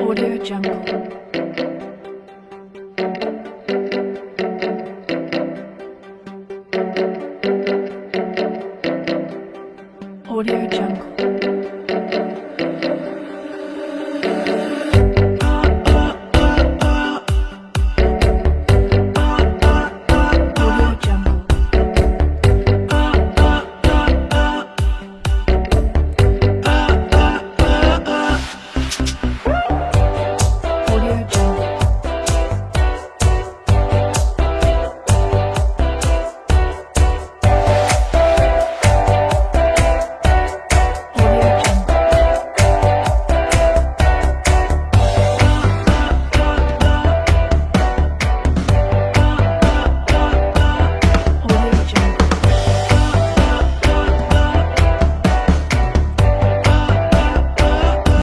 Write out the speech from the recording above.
Audio Jungle. Audio Jungle.